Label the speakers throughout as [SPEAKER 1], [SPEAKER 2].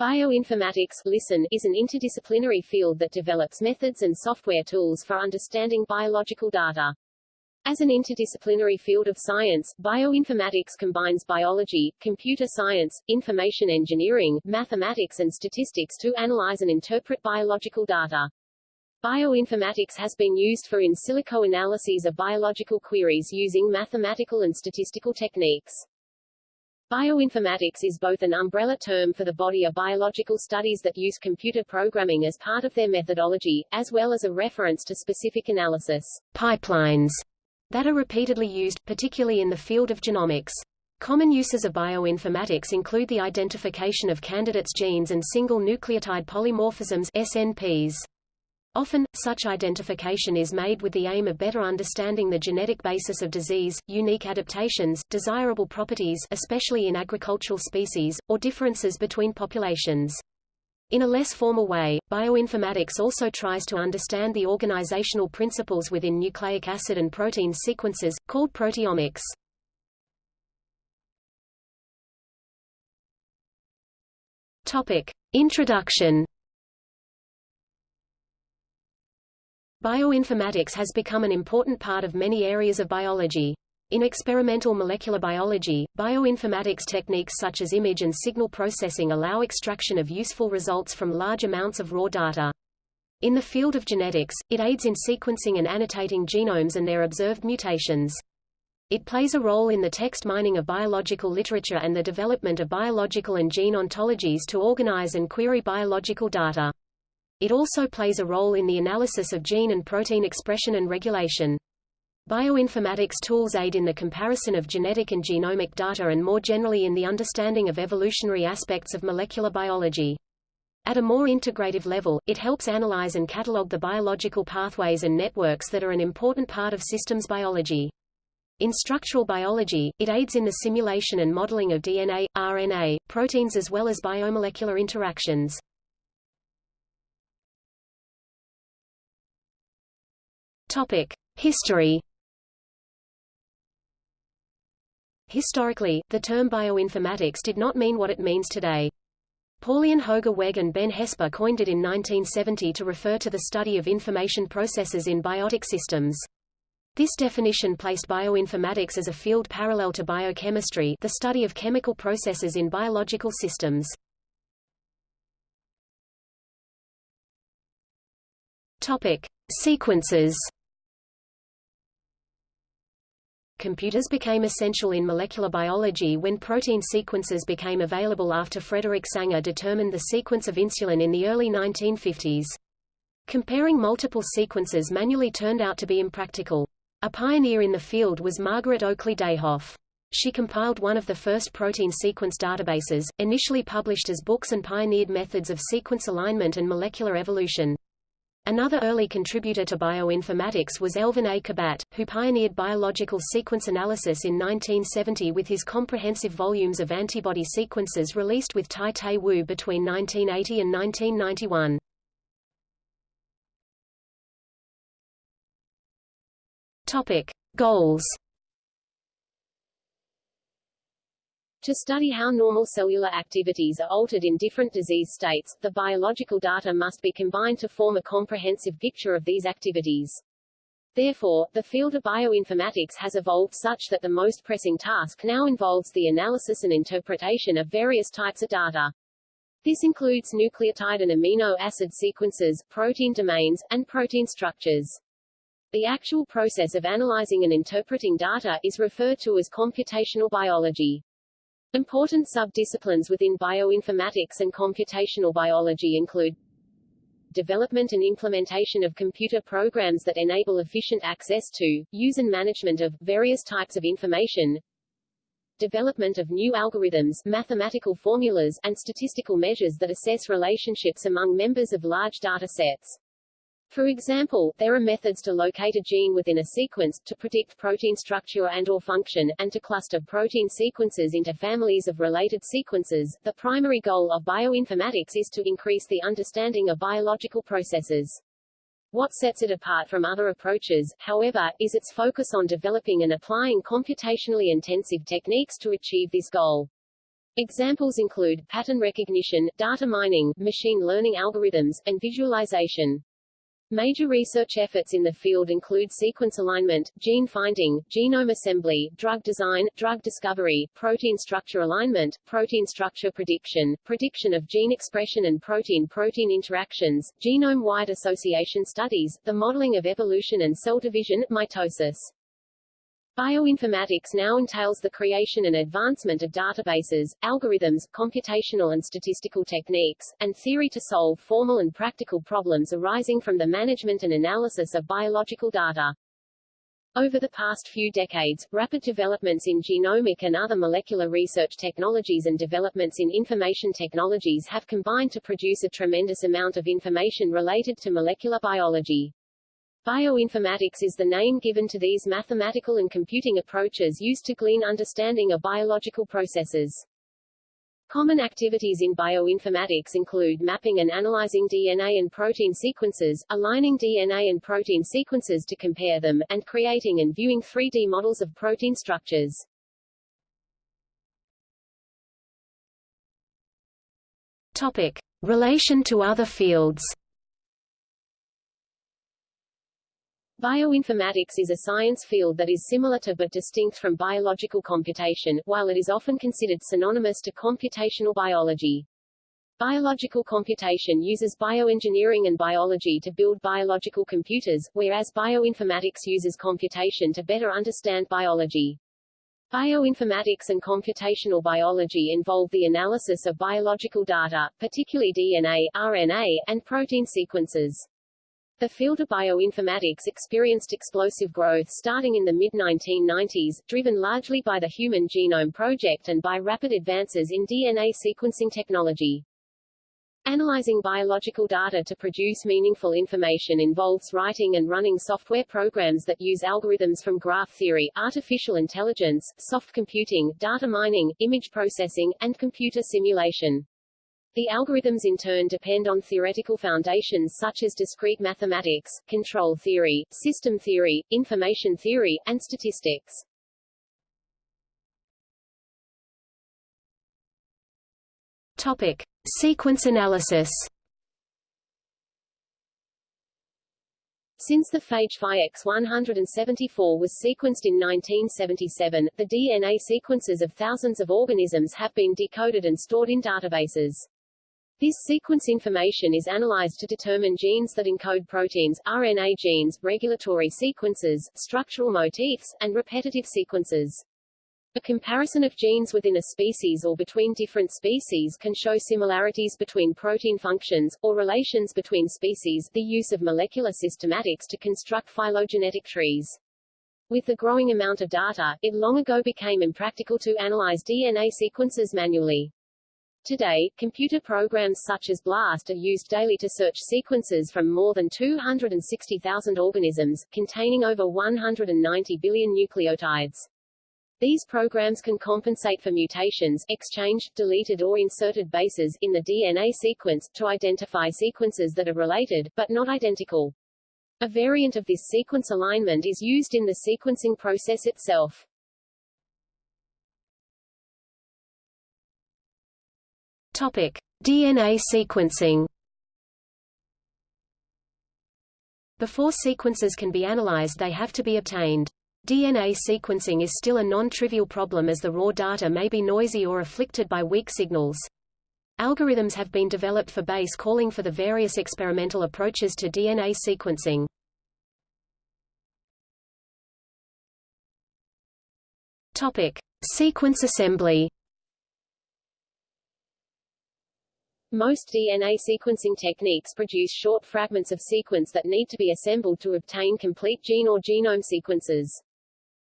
[SPEAKER 1] Bioinformatics listen, is an interdisciplinary field that develops methods and software tools for understanding biological data. As an interdisciplinary field of science, bioinformatics combines biology, computer science, information engineering, mathematics and statistics to analyze and interpret biological data. Bioinformatics has been used for in silico analyses of biological queries using mathematical and statistical techniques. Bioinformatics is both an umbrella term for the body of biological studies that use computer programming as part of their methodology, as well as a reference to specific analysis pipelines that are repeatedly used, particularly in the field of genomics. Common uses of bioinformatics include the identification of candidates genes and single nucleotide polymorphisms SNPs. Often, such identification is made with the aim of better understanding the genetic basis of disease, unique adaptations, desirable properties especially in agricultural species, or differences between populations. In a less formal way, bioinformatics also tries to understand the organizational principles within nucleic acid and protein sequences, called proteomics. Topic. Introduction Bioinformatics has become an important part of many areas of biology. In experimental molecular biology, bioinformatics techniques such as image and signal processing allow extraction of useful results from large amounts of raw data. In the field of genetics, it aids in sequencing and annotating genomes and their observed mutations. It plays a role in the text mining of biological literature and the development of biological and gene ontologies to organize and query biological data. It also plays a role in the analysis of gene and protein expression and regulation. Bioinformatics tools aid in the comparison of genetic and genomic data and more generally in the understanding of evolutionary aspects of molecular biology. At a more integrative level, it helps analyze and catalog the biological pathways and networks that are an important part of systems biology. In structural biology, it aids in the simulation and modeling of DNA, RNA, proteins as well as biomolecular interactions. History. Historically, the term bioinformatics did not mean what it means today. Paulien Hogeweg and Ben Hesper coined it in 1970 to refer to the study of information processes in biotic systems. This definition placed bioinformatics as a field parallel to biochemistry the study of chemical processes in biological systems. Topic. Sequences computers became essential in molecular biology when protein sequences became available after Frederick Sanger determined the sequence of insulin in the early 1950s. Comparing multiple sequences manually turned out to be impractical. A pioneer in the field was Margaret Oakley Dayhoff. She compiled one of the first protein sequence databases, initially published as books and pioneered methods of sequence alignment and molecular evolution. Another early contributor to bioinformatics was Elvin A. Kabat, who pioneered biological sequence analysis in 1970 with his comprehensive volumes of antibody sequences released with Tai Te Wu between 1980 and 1991. Topic. Goals To study how normal cellular activities are altered in different disease states, the biological data must be combined to form a comprehensive picture of these activities. Therefore, the field of bioinformatics has evolved such that the most pressing task now involves the analysis and interpretation of various types of data. This includes nucleotide and amino acid sequences, protein domains, and protein structures. The actual process of analyzing and interpreting data is referred to as computational biology. Important subdisciplines within bioinformatics and computational biology include development and implementation of computer programs that enable efficient access to, use and management of, various types of information, development of new algorithms, mathematical formulas, and statistical measures that assess relationships among members of large data sets. For example, there are methods to locate a gene within a sequence, to predict protein structure and or function, and to cluster protein sequences into families of related sequences. The primary goal of bioinformatics is to increase the understanding of biological processes. What sets it apart from other approaches, however, is its focus on developing and applying computationally intensive techniques to achieve this goal.
[SPEAKER 2] Examples include pattern recognition, data mining, machine learning algorithms, and visualization. Major research efforts in the field include sequence alignment, gene finding, genome assembly, drug design, drug discovery, protein structure alignment, protein structure prediction, prediction of gene expression and protein-protein interactions, genome-wide association studies, the modeling of evolution and cell division, mitosis. Bioinformatics now entails the creation and advancement of databases, algorithms, computational and statistical techniques, and theory to solve formal and practical problems arising from the management and analysis of biological data. Over the past few decades, rapid developments in genomic and other molecular research technologies and developments in information technologies have combined to produce a tremendous amount of information related to molecular biology. Bioinformatics is the name given to these mathematical and computing approaches used to glean understanding of biological processes. Common activities in bioinformatics include mapping and analyzing DNA and protein sequences, aligning DNA and protein sequences to compare them, and creating and viewing 3D models of protein structures.
[SPEAKER 1] Topic. Relation to other fields
[SPEAKER 2] Bioinformatics is a science field that is similar to but distinct from biological computation, while it is often considered synonymous to computational biology. Biological computation uses bioengineering and biology to build biological computers, whereas bioinformatics uses computation to better understand biology. Bioinformatics and computational biology involve the analysis of biological data, particularly DNA, RNA, and protein sequences. The field of bioinformatics experienced explosive growth starting in the mid-1990s, driven largely by the Human Genome Project and by rapid advances in DNA sequencing technology. Analyzing biological data to produce meaningful information involves writing and running software programs that use algorithms from graph theory, artificial intelligence, soft computing, data mining, image processing, and computer simulation. The algorithms in turn depend on theoretical foundations such as discrete mathematics, control theory, system theory, information theory, and statistics.
[SPEAKER 1] Topic: Sequence analysis.
[SPEAKER 2] Since the phage Phi X174 was sequenced in 1977, the DNA sequences of thousands of organisms have been decoded and stored in databases. This sequence information is analyzed to determine genes that encode proteins, RNA genes, regulatory sequences, structural motifs, and repetitive sequences. A comparison of genes within a species or between different species can show similarities between protein functions, or relations between species the use of molecular systematics to construct phylogenetic trees. With the growing amount of data, it long ago became impractical to analyze DNA sequences manually. Today, computer programs such as BLAST are used daily to search sequences from more than 260,000 organisms, containing over 190 billion nucleotides. These programs can compensate for mutations, exchanged, deleted or inserted bases, in the DNA sequence, to identify sequences that are related, but not identical. A variant of this sequence alignment is used in the sequencing process itself.
[SPEAKER 1] Topic: DNA sequencing. Before sequences can be analyzed they have to be obtained. DNA sequencing is still a non-trivial problem as the raw data may be noisy or afflicted by weak signals. Algorithms have been developed for base calling for the various experimental approaches to DNA sequencing. Topic: Sequence assembly.
[SPEAKER 2] Most DNA sequencing techniques produce short fragments of sequence that need to be assembled to obtain complete gene or genome sequences.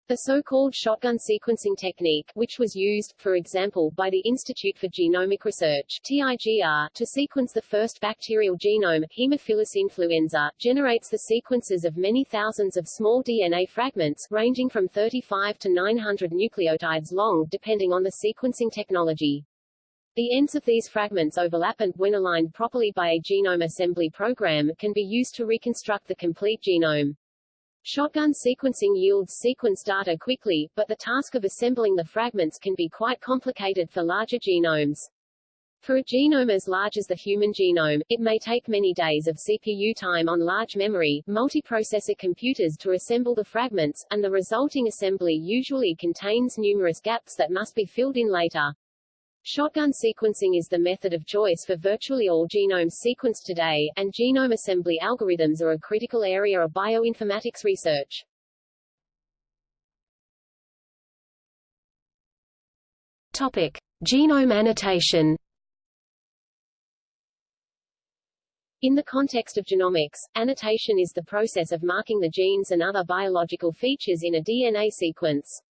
[SPEAKER 2] The so-called shotgun sequencing technique, which was used, for example, by the Institute for Genomic Research TIGR, to sequence the first bacterial genome, Haemophilus influenzae, generates the sequences of many thousands of small DNA fragments, ranging from 35 to 900 nucleotides long, depending on the sequencing technology. The ends of these fragments overlap and, when aligned properly by a genome assembly program, can be used to reconstruct the complete genome. Shotgun sequencing yields sequence data quickly, but the task of assembling the fragments can be quite complicated for larger genomes. For a genome as large as the human genome, it may take many days of CPU time on large memory, multiprocessor computers to assemble the fragments, and the resulting assembly usually contains numerous gaps that must be filled in later. Shotgun sequencing is the method of choice for virtually all genomes sequenced today, and genome assembly algorithms are a critical area of bioinformatics research.
[SPEAKER 1] Topic: Genome annotation.
[SPEAKER 2] In the context of genomics, annotation is the process of marking the genes and other biological features in a DNA sequence.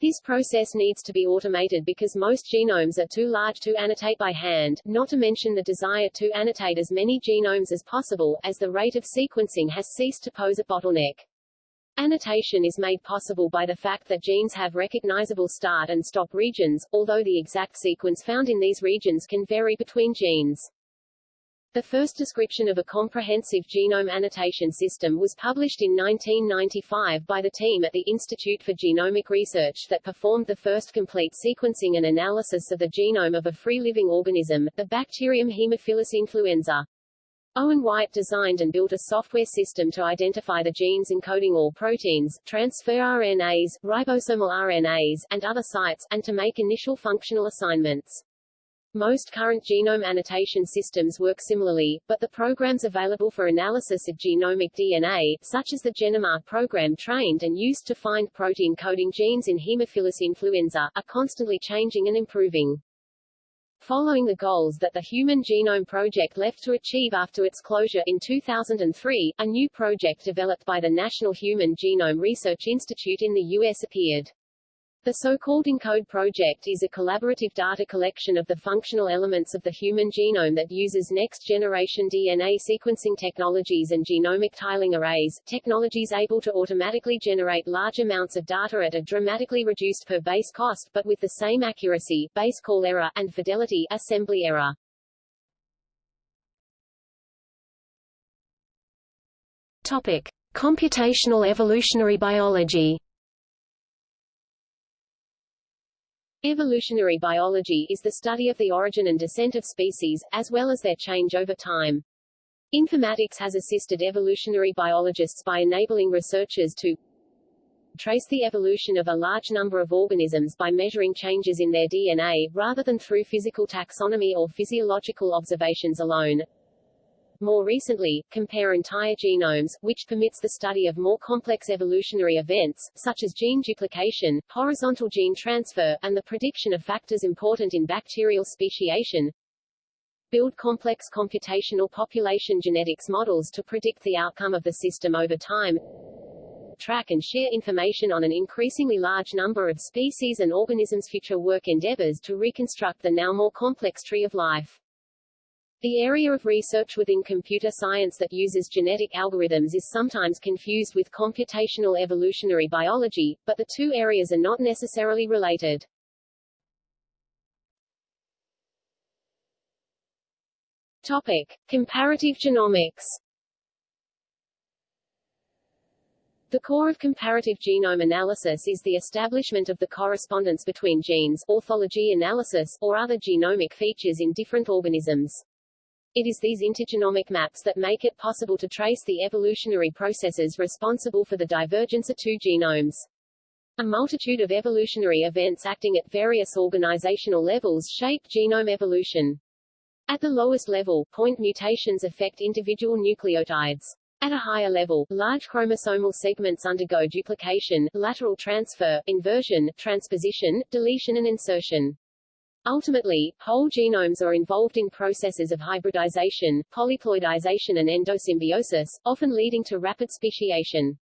[SPEAKER 2] This process needs to be automated because most genomes are too large to annotate by hand, not to mention the desire to annotate as many genomes as possible, as the rate of sequencing has ceased to pose a bottleneck. Annotation is made possible by the fact that genes have recognizable start and stop regions, although the exact sequence found in these regions can vary between genes. The first description of a comprehensive genome annotation system was published in 1995 by the team at the Institute for Genomic Research that performed the first complete sequencing and analysis of the genome of a free-living organism, the bacterium Haemophilus influenzae. Owen White designed and built a software system to identify the genes encoding all proteins, transfer RNAs, ribosomal RNAs, and other sites, and to make initial functional assignments. Most current genome annotation systems work similarly, but the programs available for analysis of genomic DNA, such as the GeneMark program trained and used to find protein-coding genes in Haemophilus influenzae, are constantly changing and improving. Following the goals that the Human Genome Project left to achieve after its closure in 2003, a new project developed by the National Human Genome Research Institute in the U.S. appeared. The so-called ENCODE project is a collaborative data collection of the functional elements of the human genome that uses next-generation DNA sequencing technologies and genomic tiling arrays, technologies able to automatically generate large amounts of data at a dramatically reduced per base cost but with the same accuracy, base call error, and fidelity assembly error.
[SPEAKER 1] Topic: Computational evolutionary biology.
[SPEAKER 2] Evolutionary biology is the study of the origin and descent of species, as well as their change over time. Informatics has assisted evolutionary biologists by enabling researchers to trace the evolution of a large number of organisms by measuring changes in their DNA, rather than through physical taxonomy or physiological observations alone. More recently, compare entire genomes, which permits the study of more complex evolutionary events, such as gene duplication, horizontal gene transfer, and the prediction of factors important in bacterial speciation. Build complex computational population genetics models to predict the outcome of the system over time. Track and share information on an increasingly large number of species and organisms. Future work endeavors to reconstruct the now more complex tree of life. The area of research within computer science that uses genetic algorithms is sometimes confused with computational evolutionary biology, but the two areas are not necessarily related. Topic. Comparative genomics The core of comparative genome analysis is the establishment of the correspondence between genes, orthology analysis, or other genomic features in different organisms. It is these intergenomic maps that make it possible to trace the evolutionary processes responsible for the divergence of two genomes. A multitude of evolutionary events acting at various organizational levels shape genome evolution. At the lowest level, point mutations affect individual nucleotides. At a higher level, large chromosomal segments undergo duplication, lateral transfer, inversion, transposition, deletion and insertion. Ultimately, whole genomes are involved in processes of hybridization, polyploidization and endosymbiosis, often leading to rapid speciation.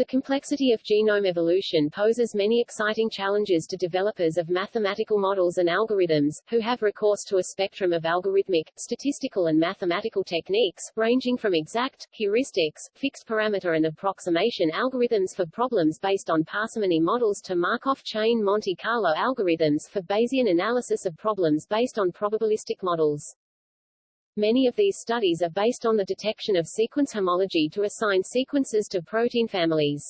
[SPEAKER 2] The complexity of genome evolution poses many exciting challenges to developers of mathematical models and algorithms, who have recourse to a spectrum of algorithmic, statistical and mathematical techniques, ranging from exact, heuristics, fixed parameter and approximation algorithms for problems based on parsimony models to Markov chain Monte Carlo algorithms for Bayesian analysis of problems based on probabilistic models. Many of these studies are based on the detection of sequence homology to assign sequences to protein families.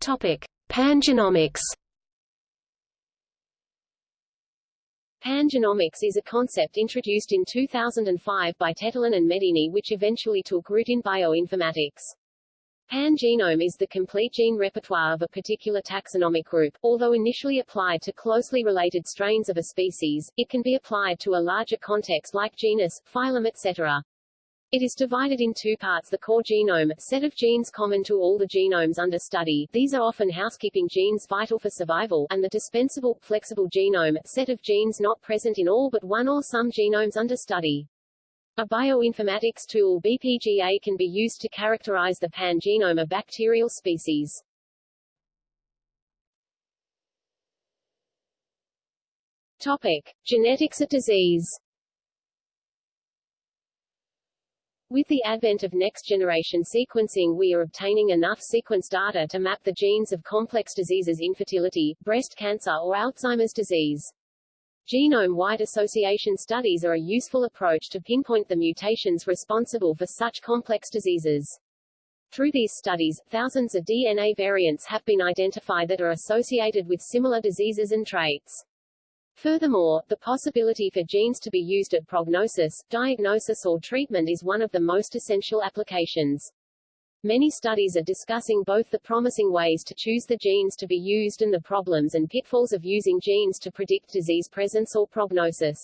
[SPEAKER 1] Topic: Pangenomics.
[SPEAKER 2] Pangenomics is a concept introduced in 2005 by Tettelin and Medini which eventually took root in bioinformatics. Pangenome is the complete gene repertoire of a particular taxonomic group. Although initially applied to closely related strains of a species, it can be applied to a larger context like genus, phylum etc. It is divided in two parts the core genome, set of genes common to all the genomes under study these are often housekeeping genes vital for survival and the dispensable, flexible genome, set of genes not present in all but one or some genomes under study. A bioinformatics tool BPGA can be used to characterize the pangenome of bacterial species. Topic: Genetics of disease. With the advent of next-generation sequencing we are obtaining enough sequence data to map the genes of complex diseases infertility, breast cancer or Alzheimer's disease. Genome-wide association studies are a useful approach to pinpoint the mutations responsible for such complex diseases. Through these studies, thousands of DNA variants have been identified that are associated with similar diseases and traits. Furthermore, the possibility for genes to be used at prognosis, diagnosis or treatment is one of the most essential applications. Many studies are discussing both the promising ways to choose the genes to be used and the problems and pitfalls of using genes to predict disease presence or prognosis.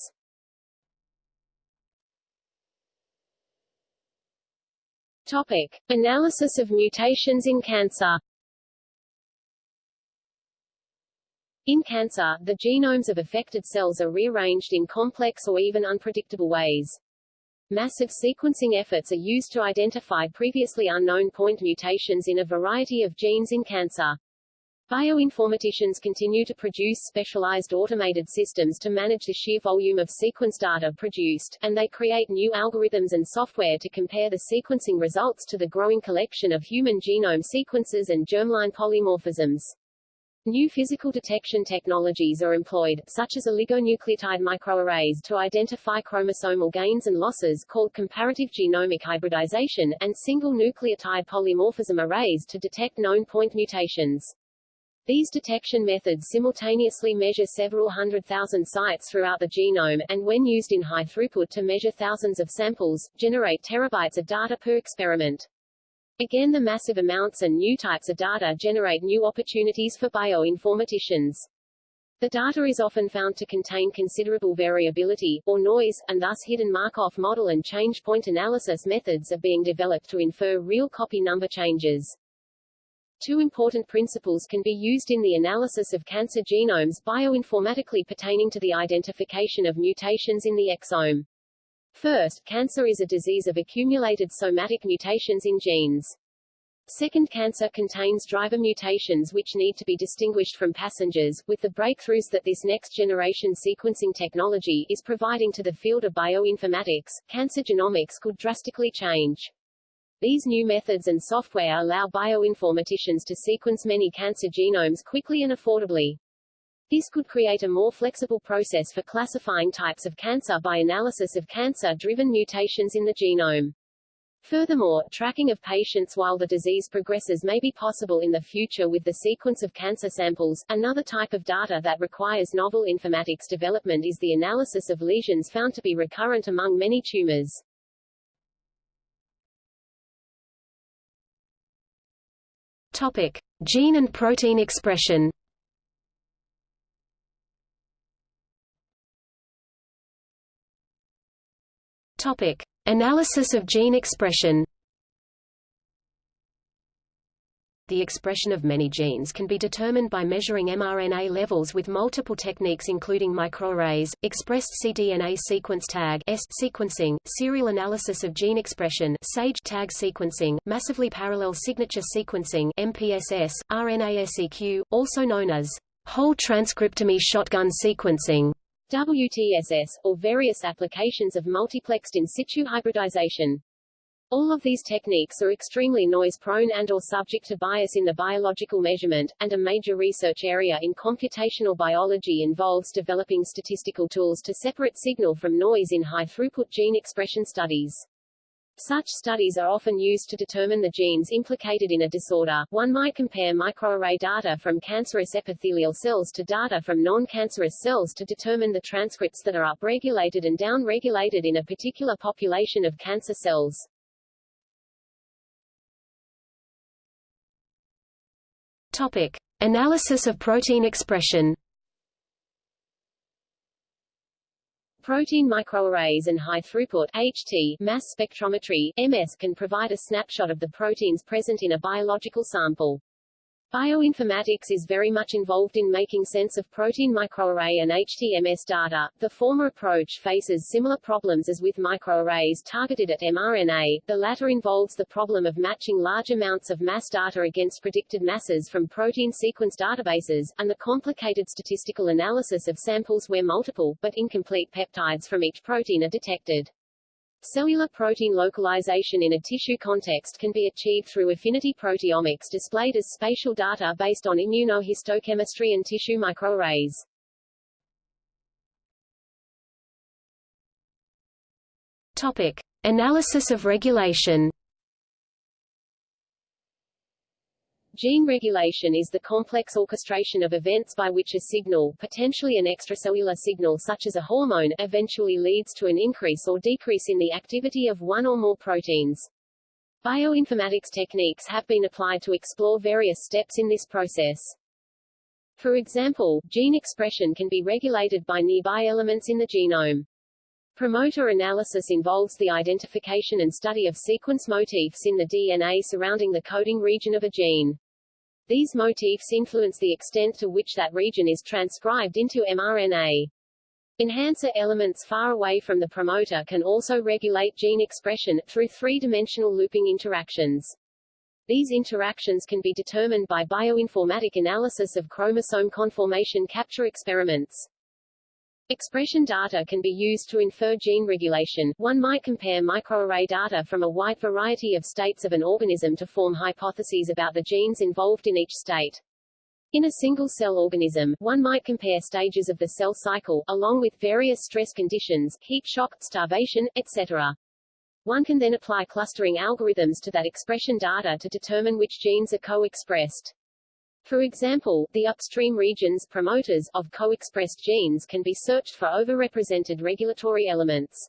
[SPEAKER 2] Topic. Analysis of mutations in cancer In cancer, the genomes of affected cells are rearranged in complex or even unpredictable ways. Massive sequencing efforts are used to identify previously unknown point mutations in a variety of genes in cancer. Bioinformaticians continue to produce specialized automated systems to manage the sheer volume of sequence data produced, and they create new algorithms and software to compare the sequencing results to the growing collection of human genome sequences and germline polymorphisms. New physical detection technologies are employed, such as oligonucleotide microarrays to identify chromosomal gains and losses called comparative genomic hybridization, and single nucleotide polymorphism arrays to detect known point mutations. These detection methods simultaneously measure several hundred thousand sites throughout the genome, and when used in high throughput to measure thousands of samples, generate terabytes of data per experiment. Again the massive amounts and new types of data generate new opportunities for bioinformaticians. The data is often found to contain considerable variability, or noise, and thus hidden Markov model and change point analysis methods are being developed to infer real copy number changes. Two important principles can be used in the analysis of cancer genomes bioinformatically pertaining to the identification of mutations in the exome. First, cancer is a disease of accumulated somatic mutations in genes. Second cancer contains driver mutations which need to be distinguished from passengers, with the breakthroughs that this next-generation sequencing technology is providing to the field of bioinformatics, cancer genomics could drastically change. These new methods and software allow bioinformaticians to sequence many cancer genomes quickly and affordably. This could create a more flexible process for classifying types of cancer by analysis of cancer-driven mutations in the genome. Furthermore, tracking of patients while the disease progresses may be possible in the future with the sequence of cancer samples. Another type of data that requires novel informatics development is the analysis of lesions found to be recurrent among many tumors.
[SPEAKER 1] Topic: Gene and protein expression. Topic: Analysis of gene expression. The expression of many genes can be determined by measuring mRNA levels with multiple techniques including microarrays, expressed cDNA sequence tag sequencing, serial analysis of gene expression SAGE tag sequencing, massively parallel signature sequencing MPSS, RNA-seq, also known as whole transcriptome shotgun sequencing.
[SPEAKER 2] WTSS, or various applications of multiplexed in situ hybridization. All of these techniques are extremely noise-prone and or subject to bias in the biological measurement, and a major research area in computational biology involves developing statistical tools to separate signal from noise in high-throughput gene expression studies. Such studies are often used to determine the genes implicated in a disorder. One might compare microarray data from cancerous epithelial cells to data from non-cancerous cells to determine the transcripts that are upregulated and downregulated in a particular population of cancer cells.
[SPEAKER 1] Topic: Analysis of protein expression.
[SPEAKER 2] Protein microarrays and high-throughput HT mass spectrometry MS can provide a snapshot of the proteins present in a biological sample. Bioinformatics is very much involved in making sense of protein microarray and HTMS data. The former approach faces similar problems as with microarrays targeted at mRNA. The latter involves the problem of matching large amounts of mass data against predicted masses from protein sequence databases, and the complicated statistical analysis of samples where multiple, but incomplete peptides from each protein are detected. Cellular protein localization in a tissue context can be achieved through affinity proteomics displayed as spatial data based on immunohistochemistry and tissue microarrays.
[SPEAKER 1] Topic: Analysis of regulation.
[SPEAKER 2] Gene regulation is the complex orchestration of events by which a signal, potentially an extracellular signal such as a hormone, eventually leads to an increase or decrease in the activity of one or more proteins. Bioinformatics techniques have been applied to explore various steps in this process. For example, gene expression can be regulated by nearby elements in the genome. Promoter analysis involves the identification and study of sequence motifs in the DNA surrounding the coding region of a gene. These motifs influence the extent to which that region is transcribed into mRNA. Enhancer elements far away from the promoter can also regulate gene expression, through three-dimensional looping interactions. These interactions can be determined by bioinformatic analysis of chromosome conformation capture experiments. Expression data can be used to infer gene regulation. One might compare microarray data from a wide variety of states of an organism to form hypotheses about the genes involved in each state. In a single-cell organism, one might compare stages of the cell cycle, along with various stress conditions, heat shock, starvation, etc. One can then apply clustering algorithms to that expression data to determine which genes are co-expressed. For example, the upstream regions promoters of co-expressed genes can be searched for overrepresented regulatory elements.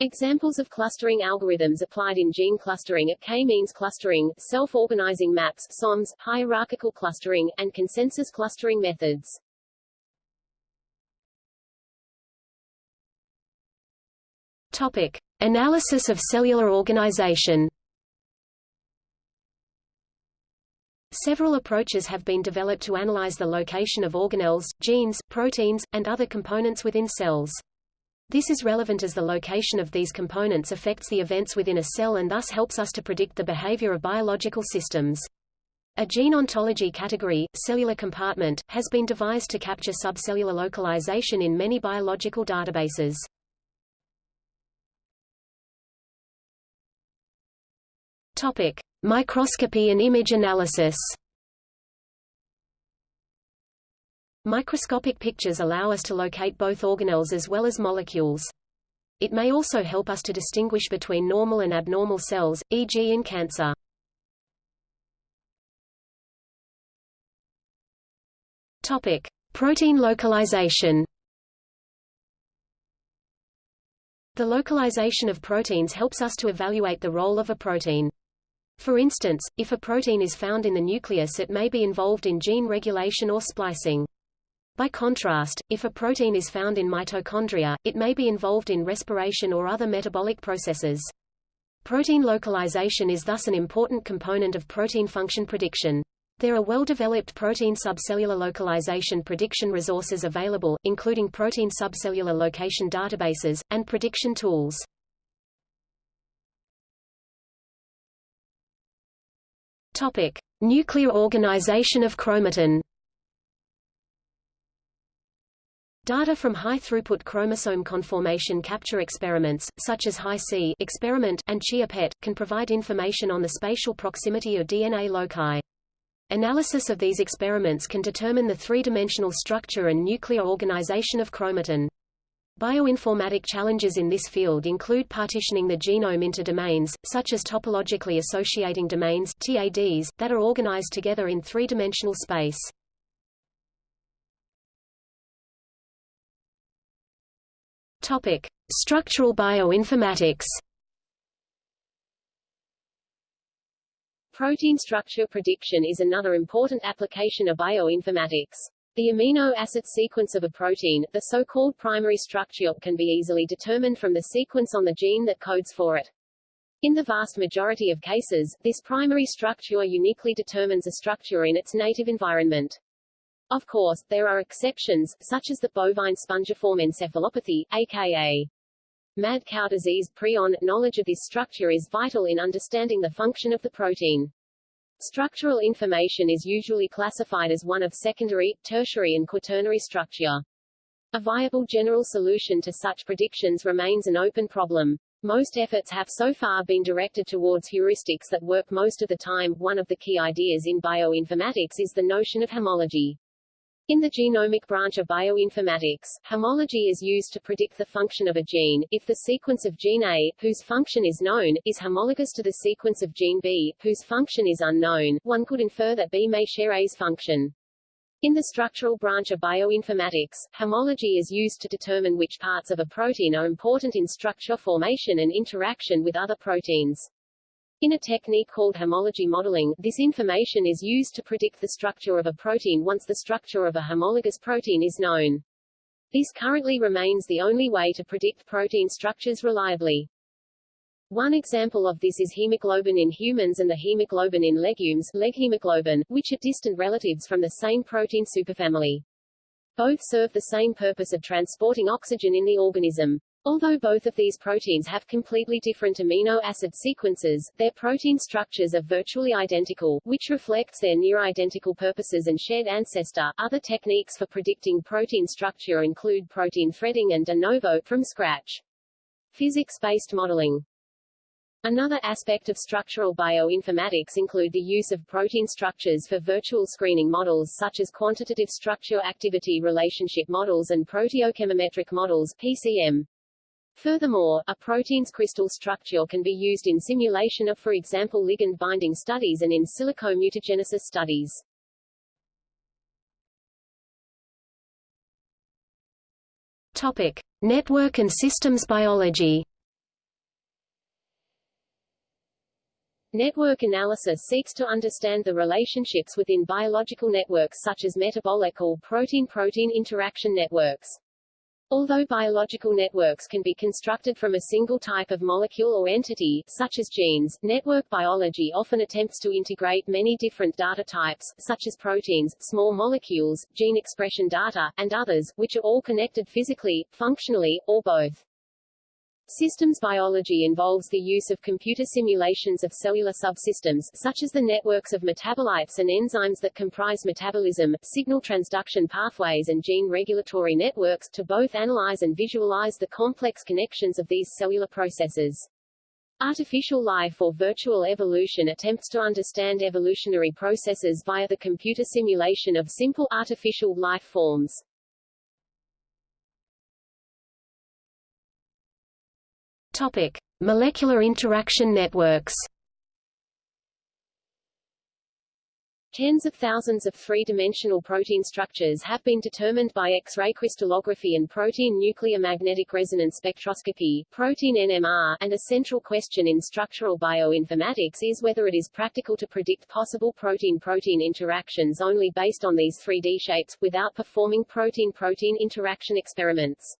[SPEAKER 2] Examples of clustering algorithms applied in gene clustering k-means clustering, self-organizing maps SOMs, hierarchical clustering, and consensus clustering methods.
[SPEAKER 1] Topic: Analysis of cellular organization. Several approaches have been developed to analyze the location of organelles, genes, proteins, and other components within cells. This is relevant as the location of these components affects the events within a cell and thus helps us to predict the behavior of biological systems. A gene ontology category, cellular compartment, has been devised to capture subcellular localization in many biological databases. Topic: Microscopy and image analysis Microscopic pictures allow us to locate both organelles as well as molecules. It may also help us to distinguish between normal and abnormal cells, e.g. in cancer. Topic: Protein localization. The localization of proteins helps us to evaluate the role of a protein. For instance, if a protein is found in the nucleus it may be involved in gene regulation or splicing. By contrast, if a protein is found in mitochondria, it may be involved in respiration or other metabolic processes. Protein localization is thus an important component of protein function prediction. There are well-developed protein subcellular localization prediction resources available, including protein subcellular location databases, and prediction tools. Topic: Nuclear organization of chromatin. Data from high-throughput chromosome conformation capture experiments, such as Hi-C experiment and ChIA-PET, can provide information on the spatial proximity of DNA loci. Analysis of these experiments can determine the three-dimensional structure and nuclear organization of chromatin. Bioinformatic challenges in this field include partitioning the genome into domains, such as topologically associating domains TADs, that are organized together in three-dimensional space. Topic: Structural bioinformatics.
[SPEAKER 2] Protein structure prediction is another important application of bioinformatics. The amino acid sequence of a protein, the so-called primary structure, can be easily determined from the sequence on the gene that codes for it. In the vast majority of cases, this primary structure uniquely determines a structure in its native environment. Of course, there are exceptions, such as the bovine spongiform encephalopathy, aka mad cow disease prion. Knowledge of this structure is vital in understanding the function of the protein. Structural information is usually classified as one of secondary, tertiary and quaternary structure. A viable general solution to such predictions remains an open problem. Most efforts have so far been directed towards heuristics that work most of the time. One of the key ideas in bioinformatics is the notion of homology. In the genomic branch of bioinformatics, homology is used to predict the function of a gene. If the sequence of gene A, whose function is known, is homologous to the sequence of gene B, whose function is unknown, one could infer that B may share A's function. In the structural branch of bioinformatics, homology is used to determine which parts of a protein are important in structure formation and interaction with other proteins. In a technique called homology modeling, this information is used to predict the structure of a protein once the structure of a homologous protein is known. This currently remains the only way to predict protein structures reliably. One example of this is hemoglobin in humans and the hemoglobin in legumes leghemoglobin, which are distant relatives from the same protein superfamily. Both serve the same purpose of transporting oxygen in the organism. Although both of these proteins have completely different amino acid sequences, their protein structures are virtually identical, which reflects their near-identical purposes and shared ancestor. Other techniques for predicting protein structure include protein threading and de novo from scratch. Physics-based modeling Another aspect of structural bioinformatics include the use of protein structures for virtual screening models such as quantitative structure-activity relationship models and proteochemometric models PCM. Furthermore, a protein's crystal structure can be used in simulation of for example ligand binding studies and in silico mutagenesis studies.
[SPEAKER 1] Topic: Network and systems biology.
[SPEAKER 2] Network analysis seeks to understand the relationships within biological networks such as metabolic or protein-protein interaction networks. Although biological networks can be constructed from a single type of molecule or entity, such as genes, network biology often attempts to integrate many different data types, such as proteins, small molecules, gene expression data, and others, which are all connected physically, functionally, or both. Systems biology involves the use of computer simulations of cellular subsystems, such as the networks of metabolites and enzymes that comprise metabolism, signal transduction pathways and gene regulatory networks to both analyze and visualize the complex connections of these cellular processes. Artificial life or virtual evolution attempts to understand evolutionary processes via the computer simulation of simple artificial life forms.
[SPEAKER 1] Topic: Molecular interaction networks.
[SPEAKER 2] Tens of thousands of three-dimensional protein structures have been determined by X-ray crystallography and protein nuclear magnetic resonance spectroscopy protein NMR, and a central question in structural bioinformatics is whether it is practical to predict possible protein-protein interactions only based on these 3D shapes, without performing protein-protein interaction experiments.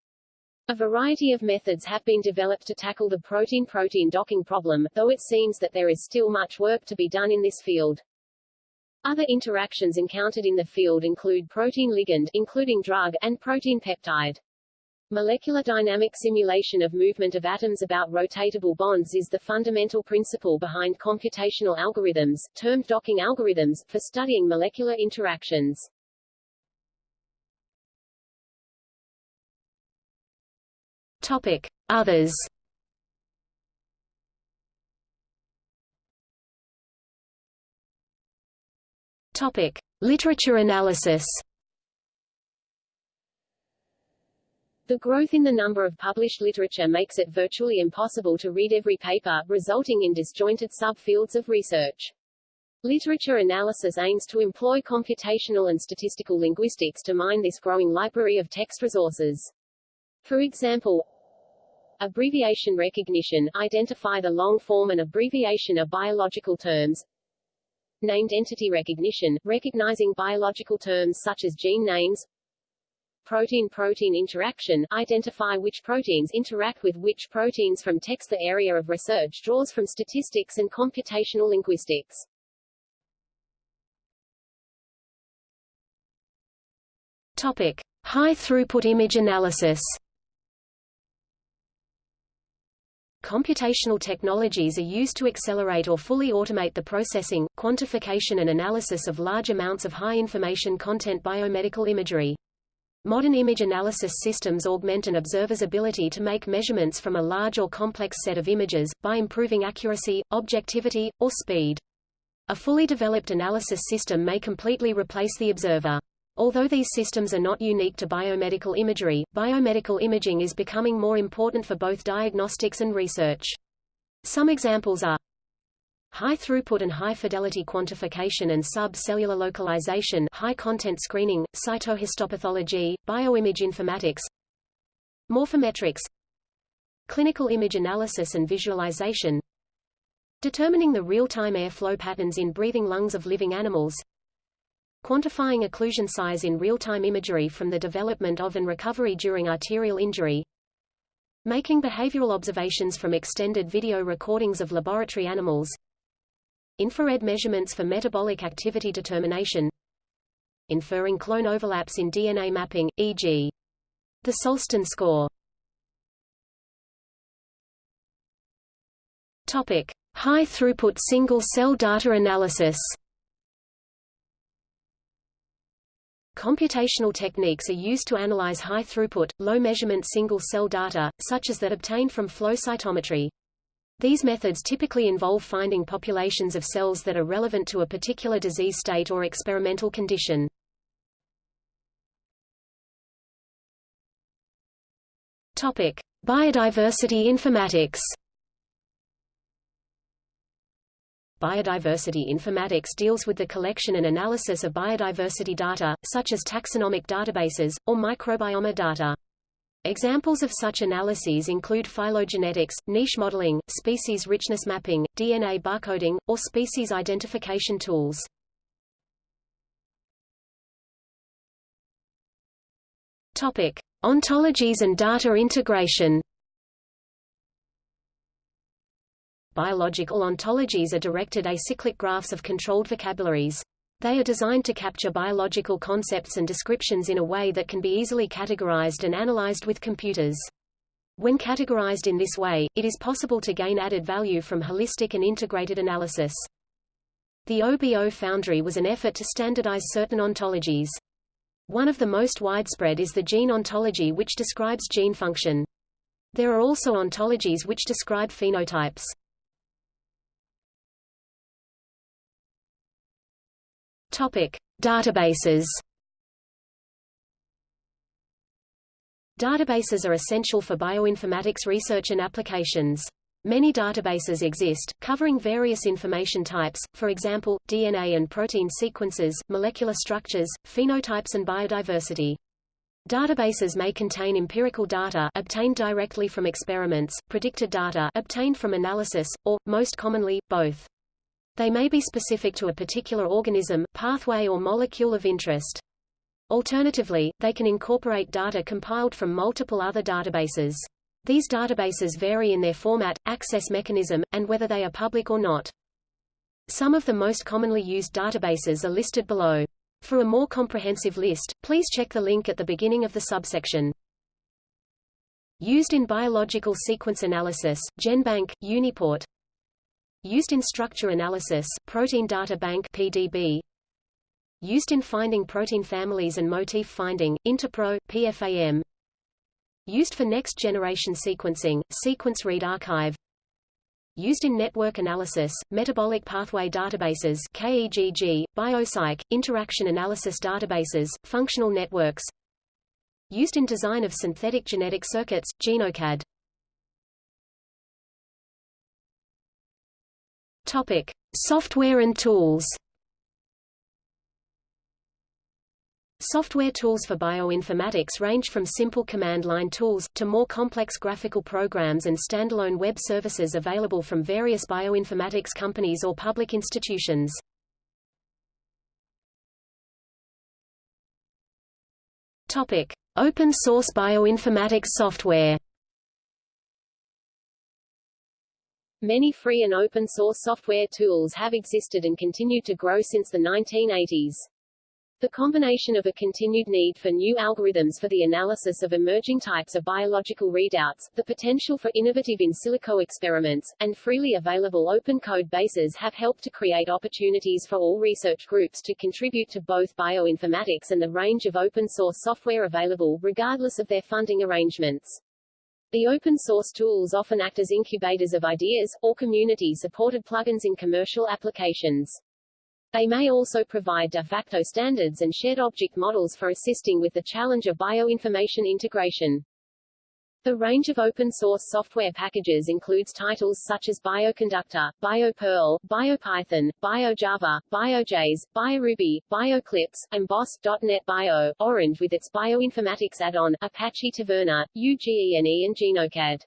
[SPEAKER 2] A variety of methods have been developed to tackle the protein-protein docking problem, though it seems that there is still much work to be done in this field. Other interactions encountered in the field include protein-ligand including drug and protein-peptide. Molecular dynamic simulation of movement of atoms about rotatable bonds is the fundamental principle behind computational algorithms, termed docking algorithms, for studying molecular interactions.
[SPEAKER 1] Topic: Others. Topic: Literature analysis.
[SPEAKER 2] The growth in the number of published literature makes it virtually impossible to read every paper, resulting in disjointed subfields of research. Literature analysis aims to employ computational and statistical linguistics to mine this growing library of text resources. For example, abbreviation recognition identify the long form and abbreviation of biological terms, named entity recognition, recognizing biological terms such as gene names, protein-protein interaction, identify which proteins interact with which proteins from text. The area of research draws from statistics and computational linguistics.
[SPEAKER 1] Topic: High throughput image analysis. Computational technologies are used to accelerate or fully automate the processing, quantification and analysis of large amounts of high information content biomedical imagery. Modern image analysis systems augment an observer's ability to make measurements from a large or complex set of images, by improving accuracy, objectivity, or speed. A fully developed analysis system may completely replace the observer. Although these systems are not unique to biomedical imagery, biomedical imaging is becoming more important for both diagnostics and research. Some examples are high throughput and high fidelity quantification and sub-cellular localization high content screening, cytohistopathology, bioimage informatics morphometrics clinical image analysis and visualization determining the real-time airflow patterns in breathing lungs of living animals quantifying occlusion size in real-time imagery from the development of and recovery during arterial injury, making behavioral observations from extended video recordings of laboratory animals, infrared measurements for metabolic activity determination, inferring clone overlaps in DNA mapping, e.g. the Sulston score. Topic: High throughput single-cell data analysis. Computational techniques are used to analyze high-throughput, low-measurement single-cell data, such as that obtained from flow cytometry. These methods typically involve finding populations of cells that are relevant to a particular disease state or experimental condition. Topic: Biodiversity informatics. Biodiversity informatics deals with the collection and analysis of biodiversity data, such as taxonomic databases, or microbiome data. Examples of such analyses include phylogenetics, niche modeling, species richness mapping, DNA barcoding, or species identification tools. Topic: Ontologies and data integration. Biological ontologies are directed acyclic graphs of controlled vocabularies. They are designed to capture biological concepts and descriptions in a way that can be easily categorized and analyzed with computers. When categorized in this way, it is possible to gain added value from holistic and integrated analysis. The OBO Foundry was an effort to standardize certain ontologies. One of the most widespread is the gene ontology which describes gene function. There are also ontologies which describe phenotypes. Topic: Databases. Databases are essential for bioinformatics research and applications. Many databases exist, covering various information types, for example, DNA and protein sequences, molecular structures, phenotypes and biodiversity. Databases may contain empirical data obtained directly from experiments, predicted data obtained from analysis, or, most commonly, both. They may be specific to a particular organism, pathway or molecule of interest. Alternatively, they can incorporate data compiled from multiple other databases. These databases vary in their format, access mechanism, and whether they are public or not. Some of the most commonly used databases are listed below. For a more comprehensive list, please check the link at the beginning of the subsection. Used in biological sequence analysis, GenBank, UniProt, Used in structure analysis, Protein Data Bank PDB. Used in finding protein families and motif finding, Interpro, PFAM. Used for next-generation sequencing, sequence read archive Used in network analysis, metabolic pathway databases KEGG, BioCyc, interaction analysis databases, functional networks Used in design of synthetic genetic circuits, GenoCAD Topic. Software and tools Software tools for bioinformatics range from simple command line tools, to more complex graphical programs and standalone web services available from various bioinformatics companies or public institutions. Topic. Open source bioinformatics software
[SPEAKER 2] Many free and open source software tools have existed and continue to grow since the 1980s. The combination of a continued need for new algorithms for the analysis of emerging types of biological readouts, the potential for innovative in silico experiments, and freely available open code bases have helped to create opportunities for all research groups to contribute to both bioinformatics and the range of open source software available, regardless of their funding arrangements. The open source tools often act as incubators of ideas, or community-supported plugins in commercial applications. They may also provide de facto standards and shared object models for assisting with the challenge of bioinformation integration. The range of open-source software packages includes titles such as Bioconductor, BioPerl, BioPython, BioJava, BioJS, BioRuby, Bioclipse, and Boss.NET Bio, Orange with its bioinformatics add-on, Apache Taverna, UGENE and GenoCAD.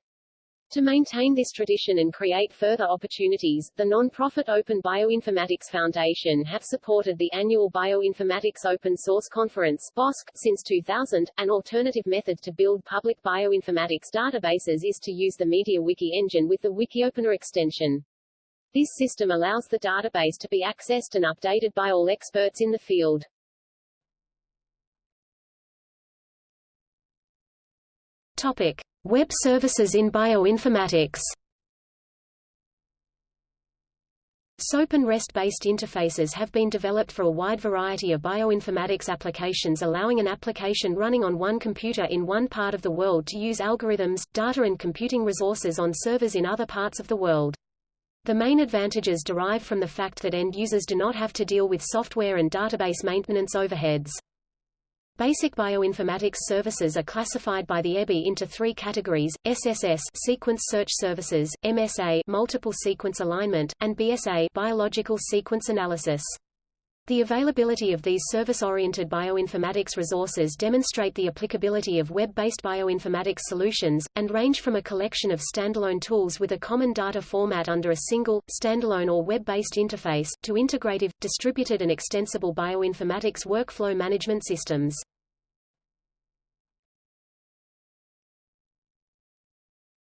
[SPEAKER 2] To maintain this tradition and create further opportunities, the non-profit Open Bioinformatics Foundation have supported the annual Bioinformatics Open Source Conference BOSC, since 2000. An alternative method to build public bioinformatics databases is to use the MediaWiki engine with the WikiOpener extension. This system allows the database to be accessed and updated by all experts in the field.
[SPEAKER 1] Topic. Web services in bioinformatics SOAP and REST-based interfaces have been developed for a wide variety of bioinformatics applications allowing an application running on one computer in one part of the world to use algorithms, data and computing resources on servers in other parts of the world. The main advantages derive from the fact that end users do not have to deal with software and database maintenance overheads. Basic bioinformatics services are classified by the EBI into three categories, SSS sequence search services, MSA multiple sequence alignment, and BSA biological sequence analysis. The availability of these service-oriented bioinformatics resources demonstrate the applicability of web-based bioinformatics solutions, and range from a collection of standalone tools with a common data format under a single, standalone or web-based interface, to integrative, distributed and extensible bioinformatics workflow management systems.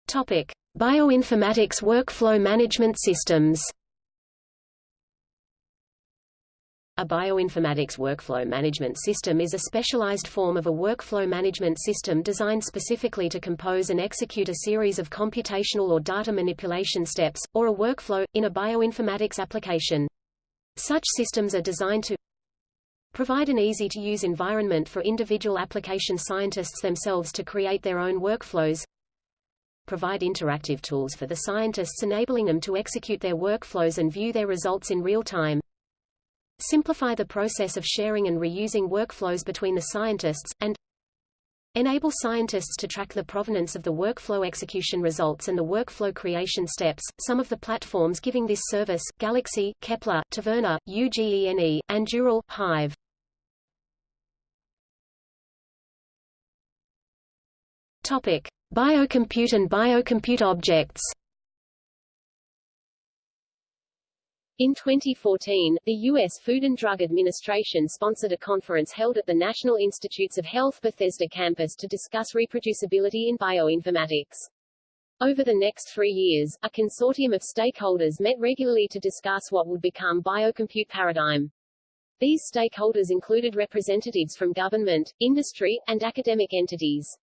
[SPEAKER 1] Topic: Bioinformatics workflow management systems. A bioinformatics workflow management system is a specialized form of a workflow management system designed specifically to compose and execute a series of computational or data manipulation steps, or a workflow, in a bioinformatics application. Such systems are designed to provide an easy-to-use environment for individual application scientists themselves to create their own workflows, provide interactive tools for the scientists enabling them to execute their workflows and view their results in real time, simplify the process of sharing and reusing workflows between the scientists, and enable scientists to track the provenance of the workflow execution results and the workflow creation steps. Some of the platforms giving this service, Galaxy, Kepler, Taverna, UGENE, Anduril, Hive. Topic: Biocompute and biocompute objects.
[SPEAKER 2] In 2014, the U.S. Food and Drug Administration sponsored a conference held at the National Institutes of Health Bethesda campus to discuss reproducibility in bioinformatics. Over the next three years, a consortium of stakeholders met regularly to discuss what would become biocompute paradigm. These stakeholders included representatives from government, industry, and academic entities.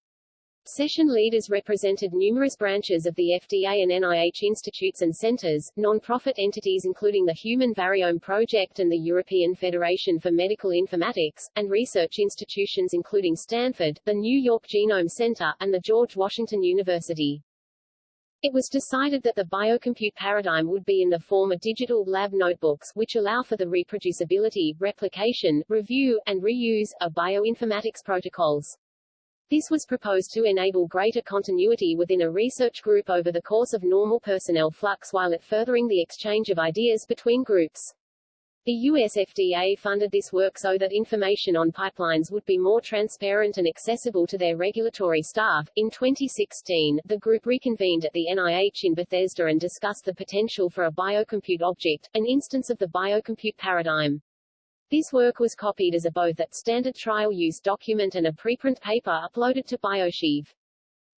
[SPEAKER 2] Session leaders represented numerous branches of the FDA and NIH institutes and centers, non-profit entities including the Human Variome Project and the European Federation for Medical Informatics, and research institutions including Stanford, the New York Genome Center, and the George Washington University. It was decided that the biocompute paradigm would be in the form of digital lab notebooks, which allow for the reproducibility, replication, review, and reuse, of bioinformatics protocols. This was proposed to enable greater continuity within a research group over the course of normal personnel flux while it furthering the exchange of ideas between groups. The US FDA funded this work so that information on pipelines would be more transparent and accessible to their regulatory staff. In 2016, the group reconvened at the NIH in Bethesda and discussed the potential for a biocompute object, an instance of the biocompute paradigm. This work was copied as a both at standard trial use document and a preprint paper uploaded to bioRxiv.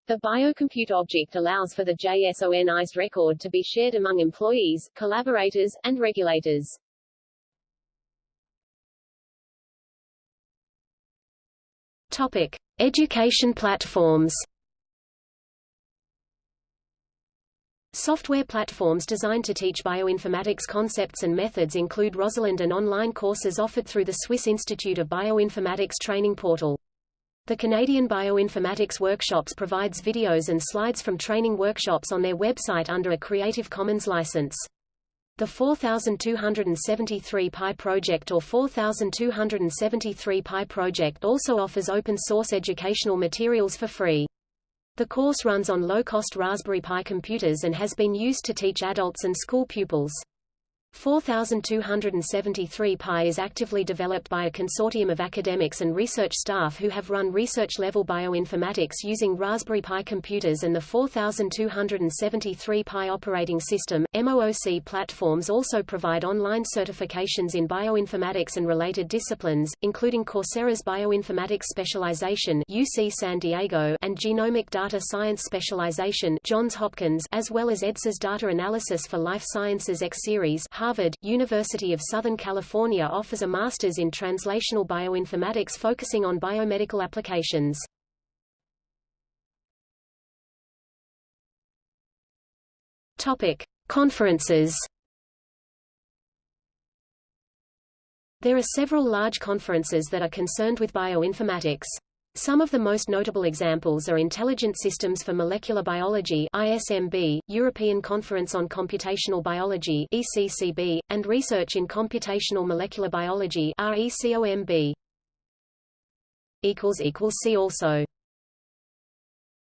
[SPEAKER 2] The biocompute object allows for the JSONized record to be shared among employees, collaborators, and regulators.
[SPEAKER 1] Topic: Education platforms. Software platforms designed to teach bioinformatics concepts and methods include Rosalind and online courses offered through the Swiss Institute of Bioinformatics training portal. The Canadian Bioinformatics Workshops provides videos and slides from training workshops on their website under a Creative Commons license. The 4273 Pi project or 4273 Pi project also offers open source educational materials for free. The course runs on low-cost Raspberry Pi computers and has been used to teach adults and school pupils. 4273 Pi is actively developed by a consortium of academics and research staff who have run research-level bioinformatics using Raspberry Pi computers and the 4273 Pi operating system. MOOC platforms also provide online certifications in bioinformatics and related disciplines, including Coursera's Bioinformatics Specialization UC San Diego and Genomic Data Science Specialization Johns Hopkins, as well as edX's Data Analysis for Life Sciences X Series Harvard, University of Southern California offers a master's in translational bioinformatics focusing on biomedical applications. Topic: Conferences. There are several large conferences that are concerned with bioinformatics. Some of the most notable examples are Intelligent Systems for Molecular Biology ISMB, European Conference on Computational Biology ECCB, and Research in Computational Molecular Biology RECOMB. See also